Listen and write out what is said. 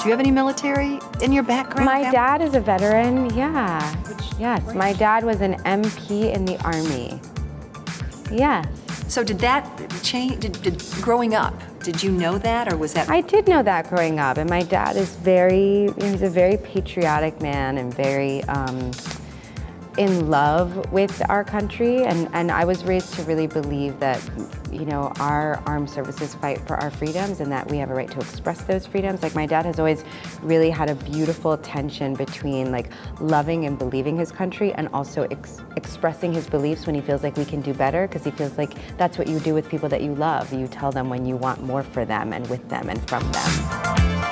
Do you have any military in your background? My dad is a veteran, yeah. Yes, my dad was an MP in the Army. Yes. So did that change, did, did, growing up, did you know that or was that? I did know that growing up, and my dad is very, he's a very patriotic man and very um, in love with our country. And, and I was raised to really believe that, you know, our armed services fight for our freedoms and that we have a right to express those freedoms. Like my dad has always really had a beautiful tension between like loving and believing his country and also ex expressing his beliefs when he feels like we can do better because he feels like that's what you do with people that you love. You tell them when you want more for them and with them and from them.